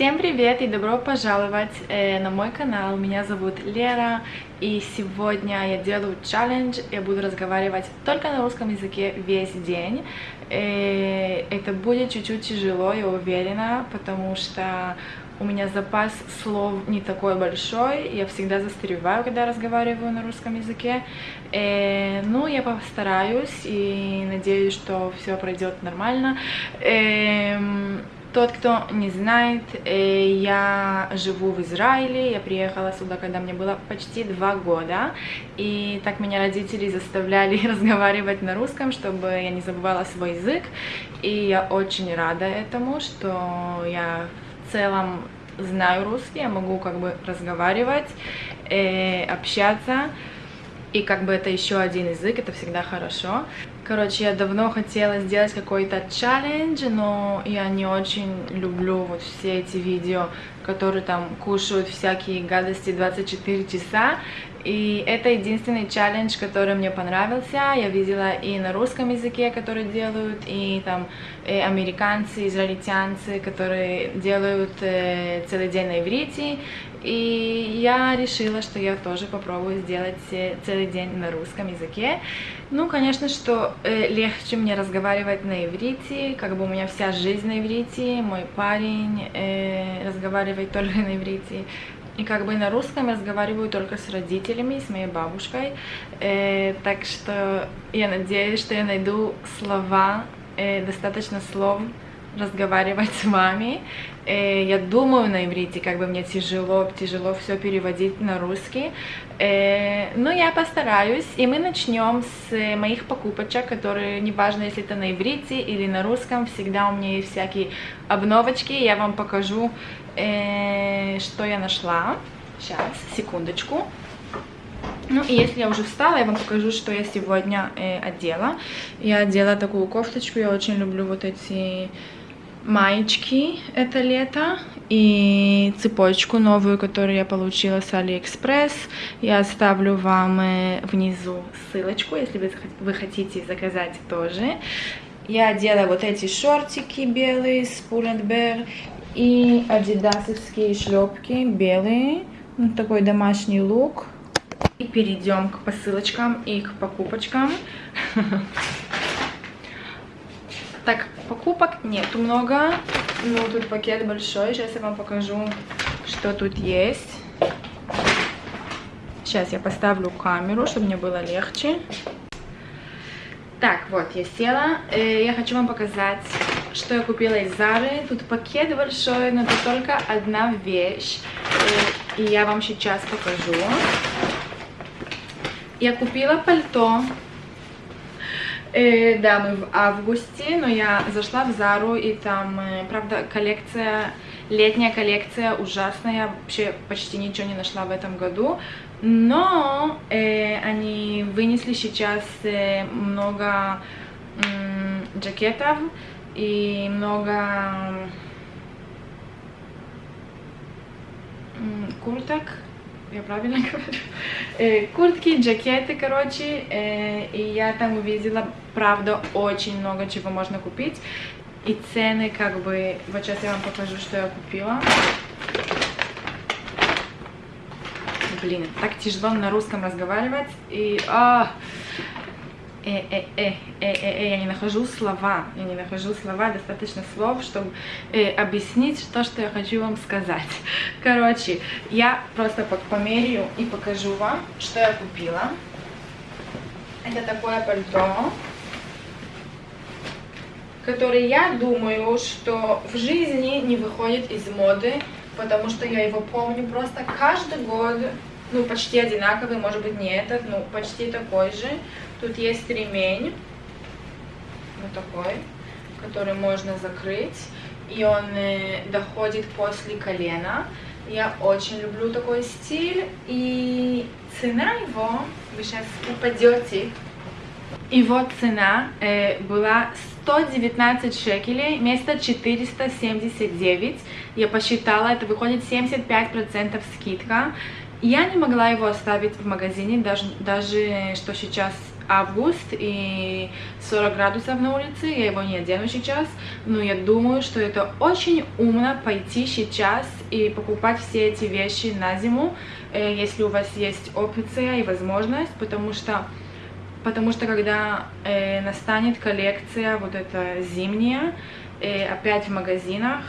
Всем привет и добро пожаловать э, на мой канал. Меня зовут Лера, и сегодня я делаю челлендж. Я буду разговаривать только на русском языке весь день. Э, это будет чуть-чуть тяжело, я уверена, потому что у меня запас слов не такой большой, я всегда застреваю, когда разговариваю на русском языке. Э, ну, я постараюсь и надеюсь, что все пройдет нормально. Э, тот, кто не знает, э, я живу в Израиле, я приехала сюда, когда мне было почти два года, и так меня родители заставляли разговаривать на русском, чтобы я не забывала свой язык, и я очень рада этому, что я в целом знаю русский, я могу как бы разговаривать, э, общаться, и как бы это еще один язык, это всегда хорошо. Короче, я давно хотела сделать какой-то челлендж, но я не очень люблю вот все эти видео, которые там кушают всякие гадости 24 часа. И это единственный челлендж, который мне понравился. Я видела и на русском языке, который делают, и там и э, американцы, израильтянцы, которые делают э, целый день на иврите. И я решила, что я тоже попробую сделать э, целый день на русском языке. Ну, конечно, что э, легче мне разговаривать на иврите, как бы у меня вся жизнь на иврите, мой парень э, разговаривает только на иврите. И как бы на русском я разговариваю только с родителями, с моей бабушкой. Э, так что я надеюсь, что я найду слова, э, достаточно слов, разговаривать с вами. Э, я думаю на иврите, как бы мне тяжело, тяжело все переводить на русский. Э, но я постараюсь, и мы начнем с моих покупочек, которые, неважно, если это на иврите или на русском, всегда у меня есть всякие обновочки. Я вам покажу, э, что я нашла. Сейчас, секундочку. Ну и если я уже встала, я вам покажу, что я сегодня э, одела. Я одела такую кофточку, я очень люблю вот эти маечки это лето и цепочку новую, которую я получила с Алиэкспресс. Я оставлю вам э, внизу ссылочку, если вы, вы хотите заказать тоже. Я одела вот эти шортики белые с Pull&Bear и адидасовские шлепки белые. Вот такой домашний лук. И перейдем к посылочкам и к покупочкам. Так, покупок нету много. Ну, тут пакет большой. Сейчас я вам покажу, что тут есть. Сейчас я поставлю камеру, чтобы мне было легче. Так, вот, я села. Э, я хочу вам показать, что я купила из Зары. Тут пакет большой, но тут только одна вещь. И я вам сейчас покажу. Я купила пальто Э, да, мы в августе, но я зашла в Зару, и там, э, правда, коллекция, летняя коллекция ужасная, я вообще почти ничего не нашла в этом году, но э, они вынесли сейчас э, много э, джакетов и много курток, я правильно говорю, э, куртки, джакеты, короче, э, и я там увидела, правда, очень много чего можно купить, и цены как бы, вот сейчас я вам покажу, что я купила. Блин, так тяжело на русском разговаривать, и... А, э, э, э, э, э, я не нахожу слова, я не нахожу слова, достаточно слов, чтобы э, объяснить то, что я хочу вам сказать. Короче, я просто померяю и покажу вам, что я купила. Это такое пальто, которое я думаю, что в жизни не выходит из моды, потому что я его помню просто каждый год ну, почти одинаковый, может быть, не этот, но почти такой же. Тут есть ремень, вот такой, который можно закрыть, и он э, доходит после колена. Я очень люблю такой стиль, и цена его, вы сейчас упадете, его цена э, была 119 шекелей вместо 479. Я посчитала, это выходит 75% скидка. Я не могла его оставить в магазине, даже, даже что сейчас август и 40 градусов на улице, я его не одену сейчас, но я думаю, что это очень умно пойти сейчас и покупать все эти вещи на зиму, э, если у вас есть опция и возможность, потому что потому что когда э, настанет коллекция вот эта зимняя, э, опять в магазинах,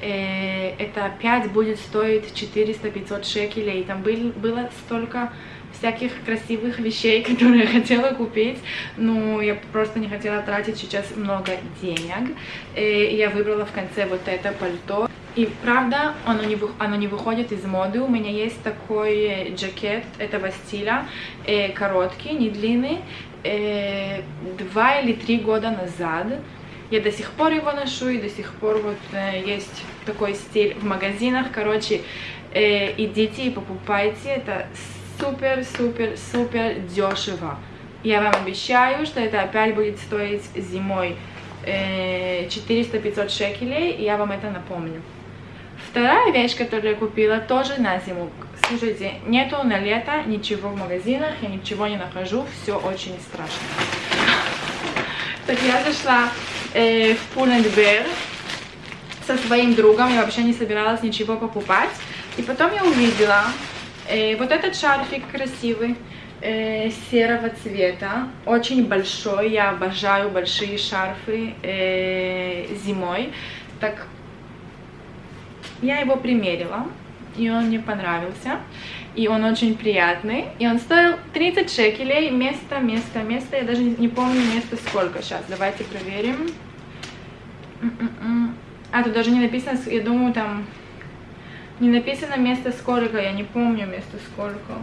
э, это опять будет стоить 400-500 шекелей. Там был, было столько всяких красивых вещей, которые я хотела купить, но я просто не хотела тратить сейчас много денег. И я выбрала в конце вот это пальто. И правда, оно не, оно не выходит из моды. У меня есть такой джакет этого стиля, э, короткий, не длинный, э, два или три года назад. Я до сих пор его ношу, и до сих пор вот э, есть такой стиль в магазинах. Короче, э, идите и покупайте. Это супер-супер-супер дешево. Я вам обещаю, что это опять будет стоить зимой 400-500 э, шекелей, и я вам это напомню. Вторая вещь, которую я купила, тоже на зиму. Слушайте, нету на лето ничего в магазинах, я ничего не нахожу, все очень страшно. Так я зашла э, в Пулендбер со своим другом, я вообще не собиралась ничего покупать. И потом я увидела Э, вот этот шарфик красивый, э, серого цвета, очень большой, я обожаю большие шарфы э, зимой. Так, я его примерила, и он мне понравился, и он очень приятный, и он стоил 30 шекелей, место, место, место, я даже не помню место сколько, сейчас, давайте проверим. М-м-м. А, тут даже не написано, я думаю, там не написано место сколько, я не помню место сколько.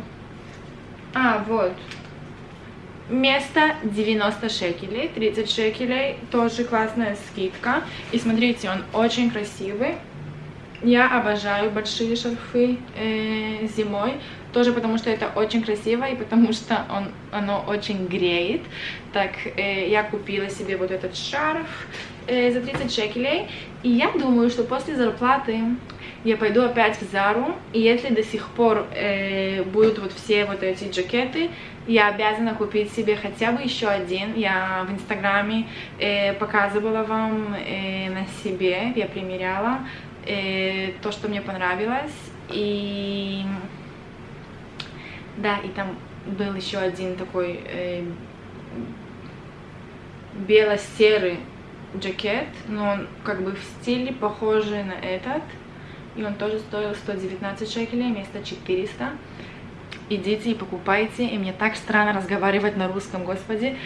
А, вот. Место 90 шекелей, 30 шекелей, тоже классная скидка. И смотрите, он очень красивый. Я обожаю большие шарфы э, зимой, тоже потому что это очень красиво и потому что он, оно очень греет. Так, э, я купила себе вот этот шарф э, за 30 шекелей, и я думаю, что после зарплаты я пойду опять в Зару, и если до сих пор э, будут вот все вот эти джакеты, я обязана купить себе хотя бы еще один. Я в Инстаграме э, показывала вам э, на себе, я примеряла э, то, что мне понравилось. И да, и там был еще один такой э, бело-серый джакет, но он как бы в стиле похожий на этот. И он тоже стоил 119 шекелей вместо 400. Идите и покупайте. И мне так странно разговаривать на русском, господи.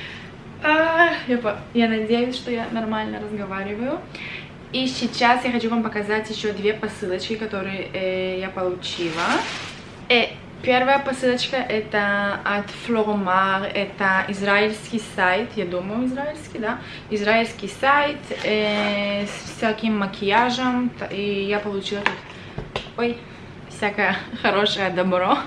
А, я, я надеюсь, что я нормально разговариваю. И сейчас я хочу вам показать еще две посылочки, которые э, я получила. Э, первая посылочка это от Floromar, это израильский сайт, я думаю израильский, да, израильский сайт э, с всяким макияжем, и я получила тут, ой, всякое хорошее добро.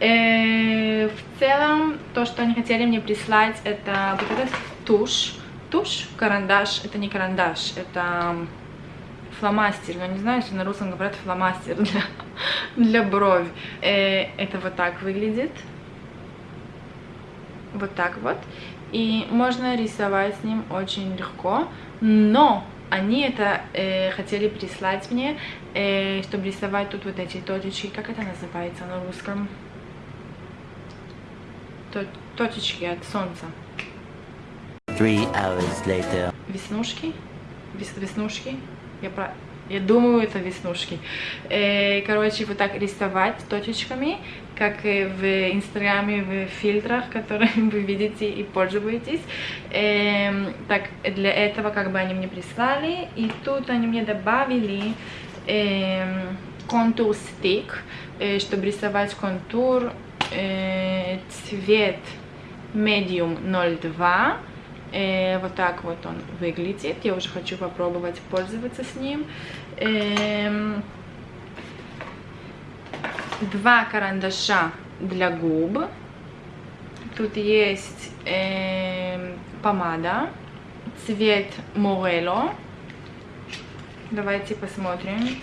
Э, в целом, то, что они хотели мне прислать, это вот этот тушь, тушь, карандаш, это не карандаш, это фломастер, но не знаю, если на русском говорят фломастер для, для брови. Э, это вот так выглядит. Вот так вот. И можно рисовать с ним очень легко, но они это э, хотели прислать мне, э, чтобы рисовать тут вот эти точечки, как это называется на русском? Точечки от солнца. Three hours later. Веснушки? Вес, веснушки? Я, про... я думаю, это веснушки. Э, короче, вот так рисовать точечками, как в инстаграме, в фильтрах, которые вы видите и пользуетесь. Э, так, для этого как бы они мне прислали. И тут они мне добавили э, контур стик, э, чтобы рисовать контур э, цвет medium 02 Э, вот так вот он выглядит. Я уже хочу попробовать пользоваться с ним. Э, два карандаша для губ. Тут есть э, помада, цвет Morello. Давайте посмотрим,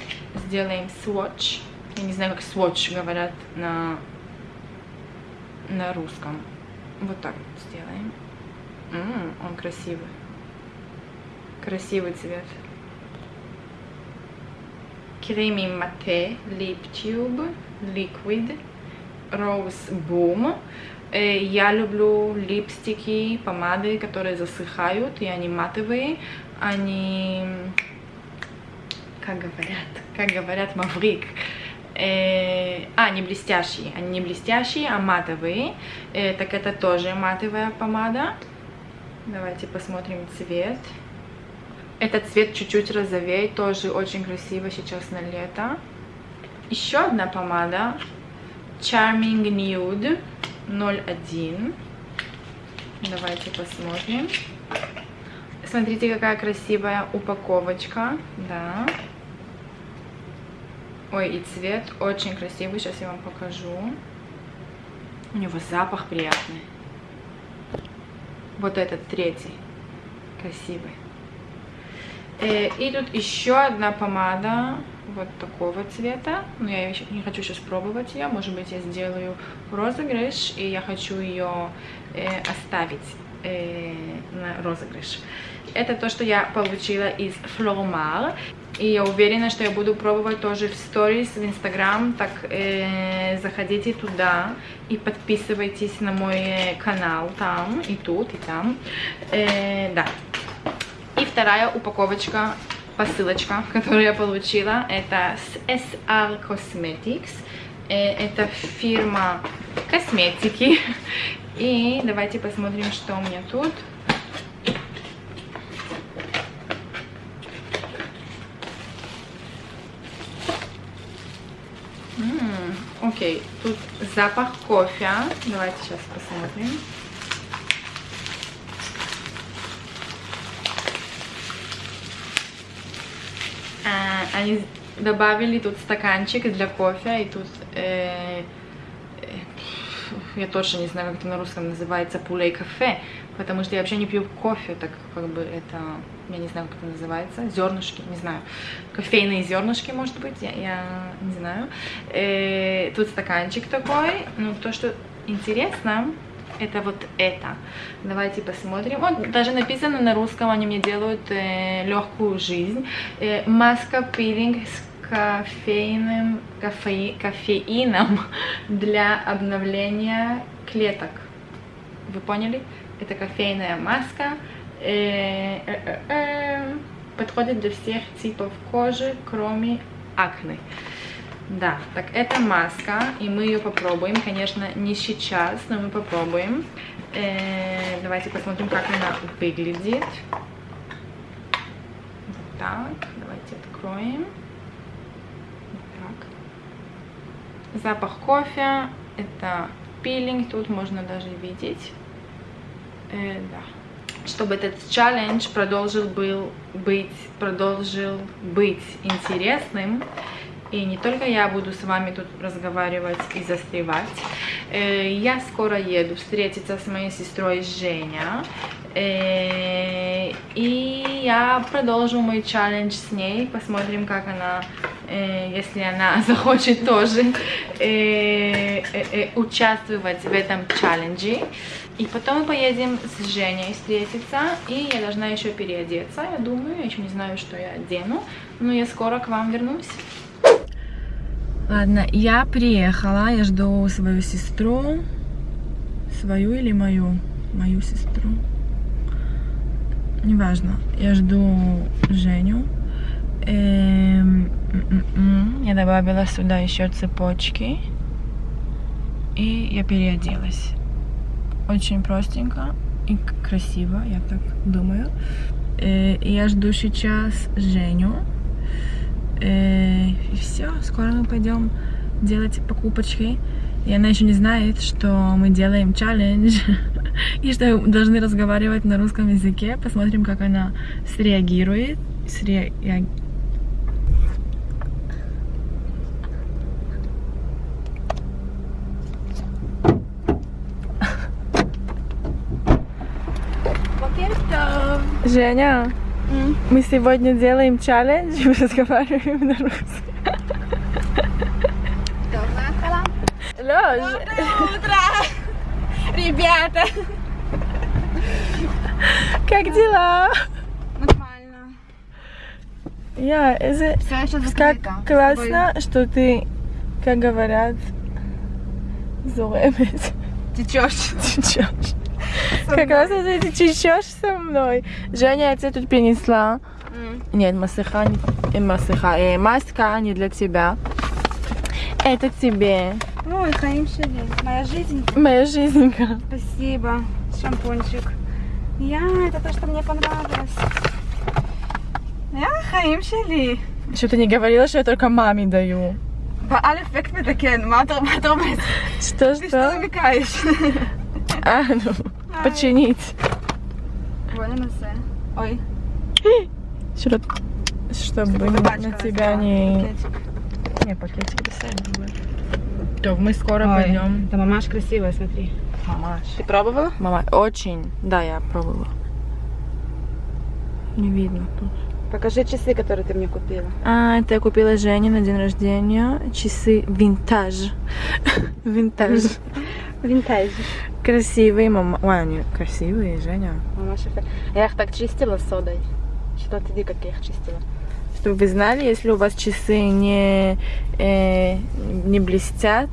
сделаем swatch. Я не знаю, как swatch говорят на, на русском. Вот так сделаем. М -м, он красивый. Красивый цвет. Креми Мате Lip Tube Liquid Rose Boom. Я люблю липстики, помады, которые засыхают, и они матовые. Они, как говорят, как говорят, маврик. Э, а, не блестящие. Они не блестящие, а матовые. Э, так это тоже матовая помада. Давайте посмотрим цвет. Этот цвет чуть-чуть розовее, тоже очень красиво сейчас на лето. Еще одна помада. Charming Nude 01. Давайте посмотрим. Смотрите, какая красивая упаковочка. Да. Ой, и цвет очень красивый. Сейчас я вам покажу. У него запах приятный. Вот этот третий. Красивый. Э, и тут еще одна помада вот такого цвета. Но я еще не хочу сейчас пробовать ее. Может быть, я сделаю розыгрыш, и я хочу ее э, оставить э, на розыгрыш. Это то, что я получила из Flormar. И я уверена, что я буду пробовать тоже в сторис, в инстаграм. Так э, заходите туда и подписывайтесь на мой канал там, и тут, и там. Э, да. И вторая упаковочка посылочка, которую я получила, это с SR Cosmetics. Э, это фирма косметики. И давайте посмотрим, что у меня тут. Окей, тут запах кофе. Давайте сейчас посмотрим. они добавили тут стаканчик для кофе, и тут, э, я точно не знаю, как это на русском называется, пулей кафе, потому что я вообще не пью кофе, так как бы это, я не знаю, как это называется, зернышки, не знаю, кофейные зернышки, может быть, я, я не знаю. Э, тут стаканчик такой, ну, то, что интересно, это вот это. Давайте посмотрим. Вот даже написано на русском, они мне делают э, легкую жизнь. Э, маска пилинг с кофейным, кофе, кофеином для обновления клеток. Вы поняли? Это кофейная маска. Э, э, э, э, подходит для всех типов кожи, кроме акне. Да, так это маска, и мы ее попробуем. Конечно, не сейчас, но мы попробуем. Э, давайте посмотрим, как она выглядит. Так, давайте откроем. Вот так. Запах кофе, это пилинг, тут можно даже видеть. Э, да чтобы этот челлендж продолжил был быть продолжил быть интересным и не только я буду с вами тут разговаривать и застревать. Э, я скоро еду встретиться с моей сестрой Женя. Э, и я продолжу мой челлендж с ней. Посмотрим, как она, э, если она захочет тоже участвовать в этом челлендже. И потом мы поедем с Женей встретиться, и я должна еще переодеться, я думаю, я еще не знаю, что я одену, но я скоро к вам вернусь. Ладно, я приехала, я жду свою сестру. Свою или мою? Мою сестру. Неважно. Я жду Женю. Эм, м-м-м. я добавила сюда еще цепочки. И я переоделась. Очень простенько и красиво, я так думаю. Э, я жду сейчас Женю. Э, и все, скоро мы пойдем делать покупочки. И она еще не знает, что мы делаем челлендж. И что должны разговаривать на русском языке. Посмотрим, как она среагирует. Среагирует. Женя, мы сегодня делаем челлендж и разговариваем на русском. Доброе утро! Лёш! Доброе утро! ребята! Как дела? Нормально. Я, это как классно, что ты, как говорят, зуремет. Течешь. Течешь. Как классно, что ты течешь со мной. Женя, я тебе тут принесла. Нет, масыха, не, э, масыха, э, маска не для тебя. Это тебе. Ой, Хаим Шели, моя жизнь. Моя жизненька. Спасибо. Шампунчик. Я, это то, что мне понравилось. Я Хаим Шели. Что ты не говорила, что я только маме даю? בעל אפקט מתקן, מה אתה מה אתה אומר? Что, Ты что что? намекаешь? А, ну, Починить. Вони на все. Ой. Щоб, чтобы на тебя не... Не, пакетик красивый. Все, мы скоро Ой. пойдем. Да мамаш красивая, смотри. Мамаш. Ты пробовала? Мама, очень. Да, я пробовала. Не видно тут. Покажи часы, которые ты мне купила. А, это я купила Жене на день рождения. Часы винтаж. винтаж. Винтаж. Красивые, мама. Ой, они красивые, Женя. Мамаш эффект. Я их так чистила содой. Что ты как я их чистила? Чтобы вы знали, если у вас часы не, э, не блестят,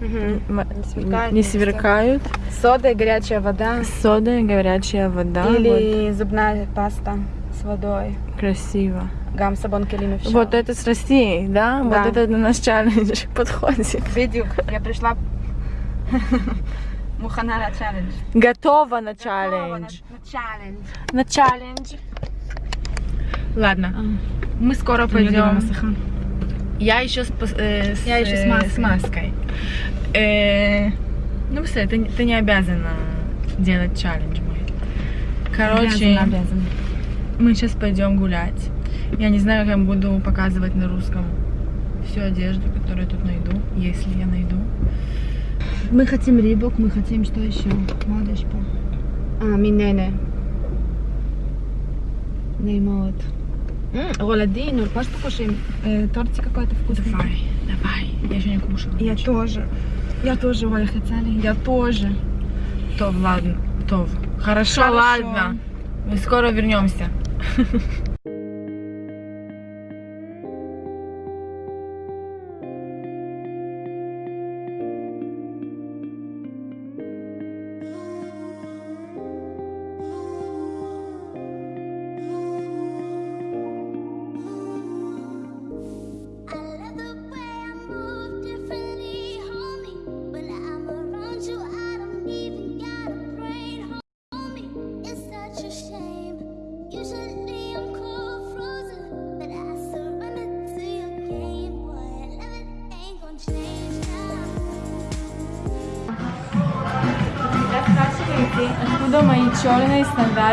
м- Не сверкают, не сверкают, Сода и горячая вода. сода и горячая вода. Или зубная паста с водой. вот, красиво. Гам сабон келим Вот это с Россией, да? Да. Вот это на наш челлендж подходит. Бедюк. Я пришла Мухана на челлендж. Готова на челлендж. На на челлендж. На челлендж. Ладно, мы скоро пойдем. Я еще с, э, с, Я еще с э, маской. с маской. Э, ну все, ты, ты не обязана делать челлендж мой. Короче, Обязана, обязана. мы сейчас пойдем гулять. Я не знаю, как я буду показывать на русском всю одежду, которую я тут найду, если я найду. Мы хотим рибок, мы хотим что еще? По. А, минене. Неймот. Роладин, ну паш покушаем. Э, тортик какой-то вкусный. Давай, давай. Я еще не кушала. Я тоже. Я тоже, Оля, хотели. Я тоже. Тов, ладно. Тов. Хорошо, Хорошо. ладно. Мы скоро вернемся.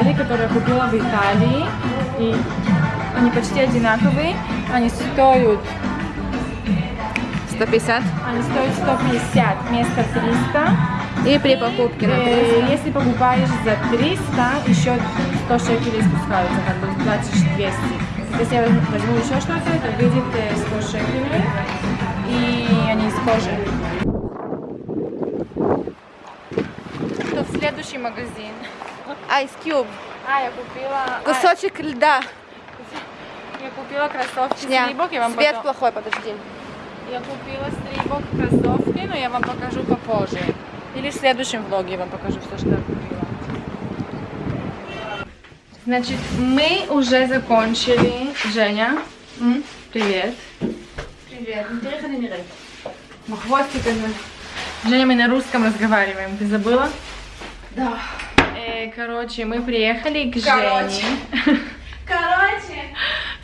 сандали, которые я купила в Италии. И они почти одинаковые. Они стоят, 150. они стоят 150 вместо 300. И при покупке на Э, 300. Если покупаешь за 300, еще 100 шекелей спускаются, как бы платишь 200. Если я возьму еще что-то, это выйдет э, 100 шекелей. И они из кожи. Тут следующий магазин. Ice Cube. А, я купила... а, Кусочек льда. я купила кроссовки Шня. с Рибок, я вам Свет потом- плохой, подожди. Я купила с Рибок кроссовки, но я вам покажу попозже. Или в следующем влоге я вам покажу все, что я купила. Значит, мы уже закончили. Женя, м, привет. Привет. Хвостиками. Женя, мы на русском разговариваем. Ты забыла? Да. Короче, мы приехали к Короче. Жене. Короче.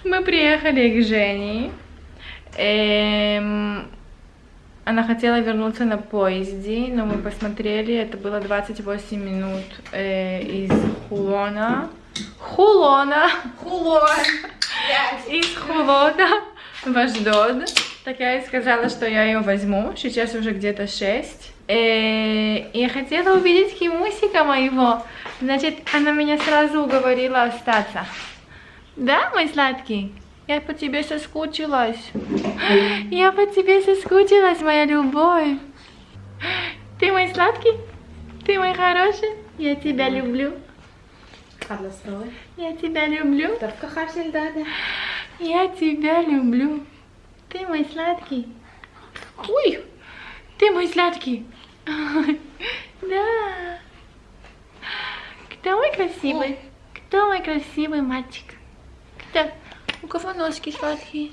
Мы приехали к Жене. Эм, Она хотела вернуться на поезде, но мы посмотрели, это было 28 минут э, из Хулона. Хулона! Хулон. Из Хулона в Аждод. Так я и сказала, что я ее возьму. Сейчас уже где-то 6. И я хотела увидеть Химусика моего. Значит, она меня сразу уговорила остаться. Да, мой сладкий? Я по тебе соскучилась. Я по тебе соскучилась, моя любовь. Ты мой сладкий? Ты мой хороший? Я тебя люблю. Я тебя люблю. Я тебя люблю. Ты мой сладкий. Ой, ты мой сладкий. Да. Кто мой красивый? Кто мой красивый мальчик? Кто? У кого ножки сладкие?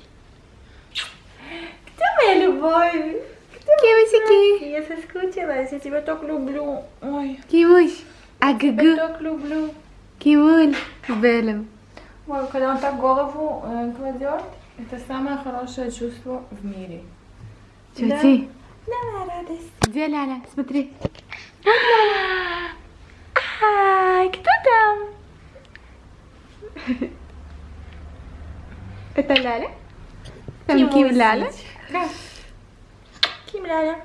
Кто моя любовь? Кимусики. Я соскучилась, я тебя так люблю. Ой. Кимусь. А гагу. Я так люблю. Кимуль. Белым. Ой, когда он так голову э, кладет, это самое хорошее чувство в мире. Тетя. Да? Ляля, радость. Где Ляля? Смотри. Ляля. А, кто там? Это Ляля? Там Ким Ляля? Да. Ким Ляля.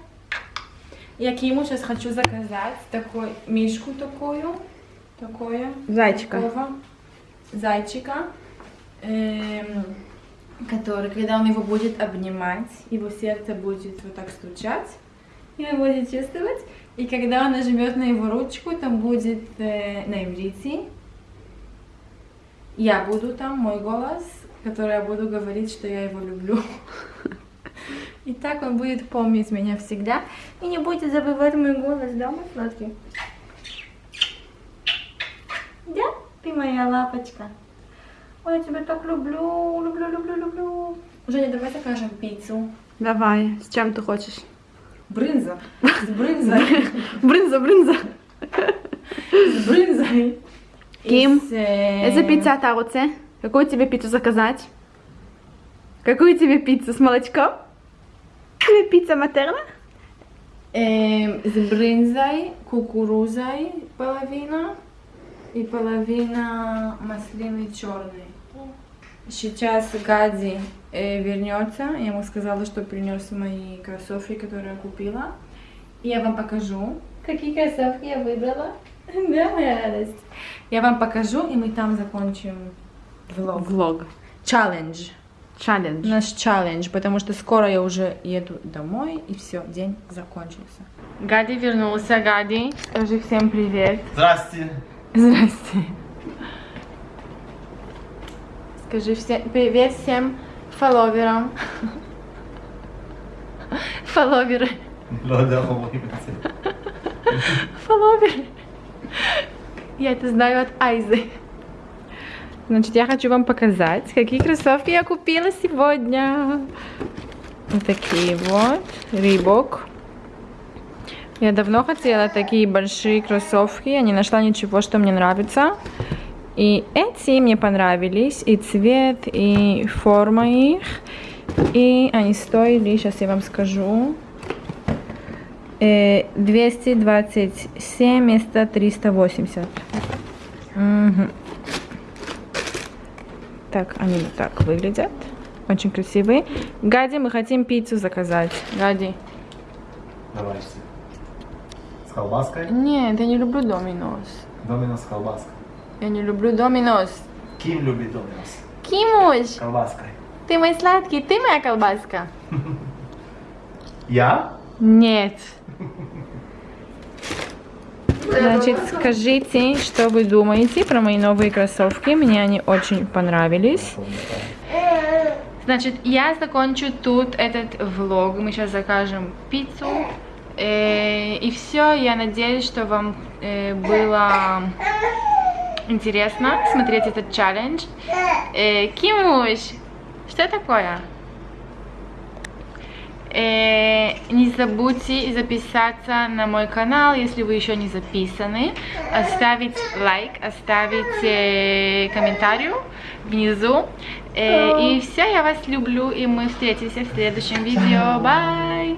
Я Киму сейчас хочу заказать такой мишку такую. Такое. Зайчика. Такого, зайчика. Эм, который, когда он его будет обнимать, его сердце будет вот так стучать, и он будет чувствовать. И когда он нажмет на его ручку, там будет э, на иврите, я буду там, мой голос, который я буду говорить, что я его люблю. И так он будет помнить меня всегда и не будет забывать мой голос, да, мой сладкий? Да, ты моя лапочка. Ой, я тебя так люблю, люблю, люблю, люблю. Женя, давай закажем пиццу. Давай, с чем ты хочешь? Брынза. С брынзой. Брынза, брынза. С брынзой. Ким, это пицца Таруце. Какую тебе пиццу заказать? Какую тебе пиццу? С молочком? Тебе пицца матерна? Эм, с брынзой, кукурузой половина и половина маслины черной. Сейчас Гади э, вернется. Я ему сказала, что принес мои кроссовки, которые я купила. И я вам покажу, какие кроссовки я выбрала. Да, моя радость. Я вам покажу, и мы там закончим влог. влог Челлендж. челлендж Наш челлендж, потому что скоро я уже еду домой, и все, день закончился. Гади вернулся, Гади. Скажи всем привет. Здрасте. Здрасте. Скажи всем, привет всем фолловерам. Фолловеры. Да, да, Фолловеры. Я это знаю от Айзы. Значит, я хочу вам показать, какие кроссовки я купила сегодня. Вот такие вот. Рибок. Я давно хотела такие большие кроссовки. Я не нашла ничего, что мне нравится. И эти мне понравились. И цвет, и форма их. И они стоили, сейчас я вам скажу, э, 227 вместо 380. Мгм. Так, они вот так выглядят. Очень красивые. Гади, мы хотим пиццу заказать. Гади. Давай. С колбаской? Нет, я не люблю доминос. Доминос с колбаской. Я не люблю доминос. Ким любит доминос? Кимуш, С колбаской. ты мой сладкий, ты моя колбаска? Я? Нет. Значит, скажите, что вы думаете про мои новые кроссовки. Мне они очень понравились. Значит, я закончу тут этот влог. Мы сейчас закажем пиццу. Э, и все. Я надеюсь, что вам э, было интересно смотреть этот челлендж. Э, Кимуш, что такое? Э, не забудьте записаться на мой канал, если вы еще не записаны, оставить лайк, оставить э, комментарий внизу. Э, и все, я вас люблю, и мы встретимся в следующем видео. Бай!